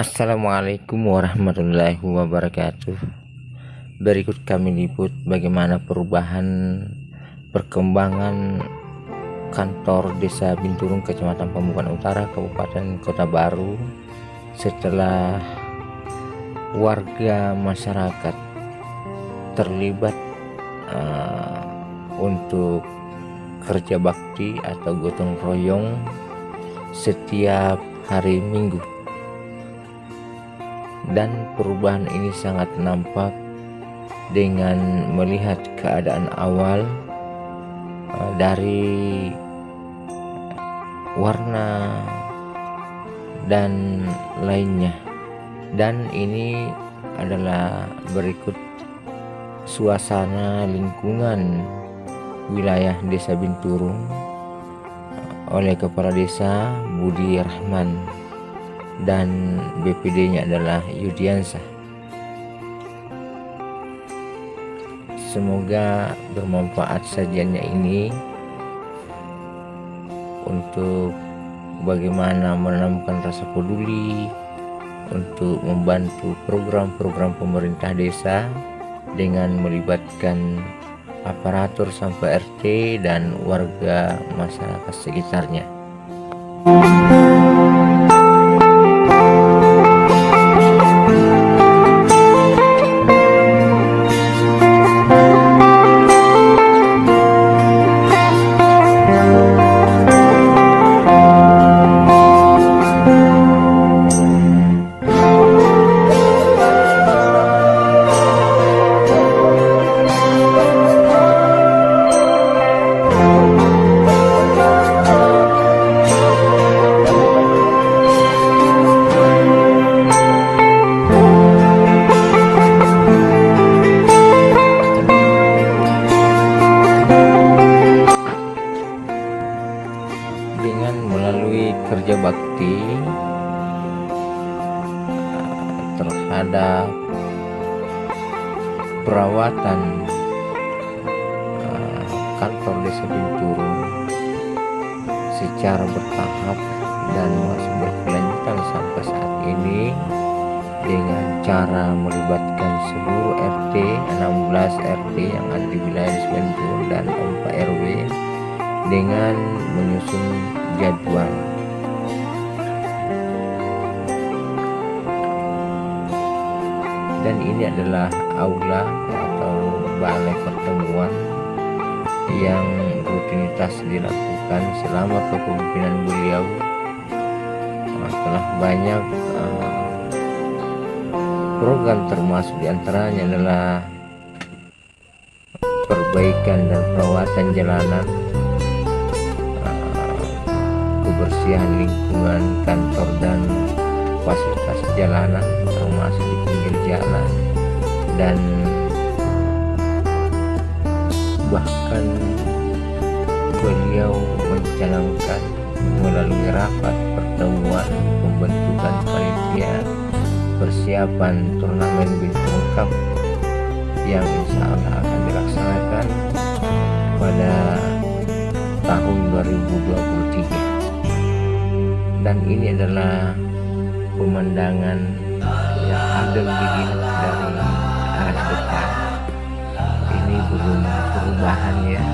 Assalamualaikum warahmatullahi wabarakatuh. Berikut kami liput bagaimana perubahan perkembangan kantor desa Binturung Kecamatan Pambukan Utara Kabupaten Kota Baru setelah warga masyarakat terlibat uh, untuk kerja bakti atau gotong royong setiap hari Minggu dan perubahan ini sangat nampak dengan melihat keadaan awal uh, dari warna dan lainnya. Dan ini adalah berikut suasana lingkungan wilayah desa Binturung oleh kepala desa Budi Rahman dan BPD nya adalah Yudiansah semoga bermanfaat sajiannya ini untuk bagaimana menanamkan rasa peduli untuk membantu program-program pemerintah desa dengan melibatkan aparatur sampai RT dan warga masyarakat sekitarnya. kerja bakti terhadap perawatan eh, kantor desa Binturung secara bertahap dan masih berkelanjutan sampai saat ini dengan cara melibatkan seluruh RT 16 RT yang ada di wilayah desa dan 4 RW dengan menyusun jadwal dan ini adalah aula atau balai pertemuan yang rutinitas dilakukan selama kepemimpinan beliau. Telah banyak uh, program termasuk di antaranya adalah perbaikan dan perawatan jalanan uh, kebersihan lingkungan kantor dan fasilitas jalanan termasuk di pinggir jalan. Dan bahkan beliau mencanangkan melalui rapat pertemuan pembentukan panitia persiapan turnamen bintang cup yang insya Allah akan dilaksanakan pada tahun 2023 dan ini adalah pemandangan yang begini dari arah depan. Ini belum perubahan ya.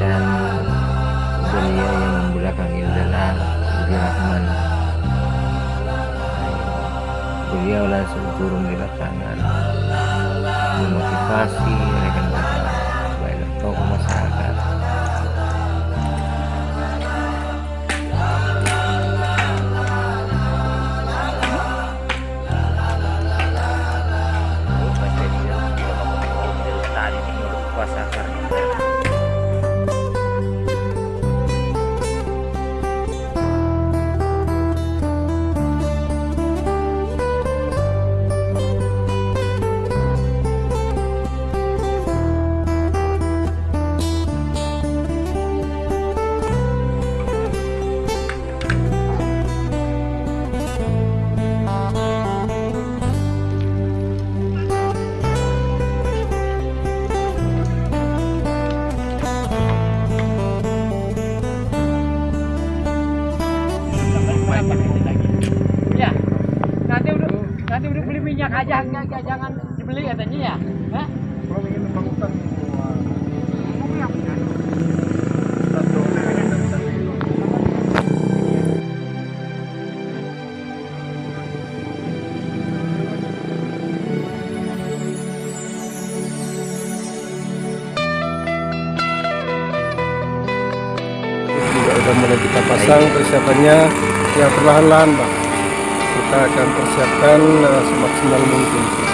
Dan beliau yang membelakang ini adalah Budi Rahman. Beliau langsung turun di lapangan memotivasi minyak aja enggak, jangan dibeli katanya ya. Hah? Kalau ingin numpang hutan, wah, Ngomong yang benar. satu pengen dan satu itu. juga udah mulai kita pasang persiapannya ya perlahan-lahan bang kita akan persiapkan eh, semaksimal mungkin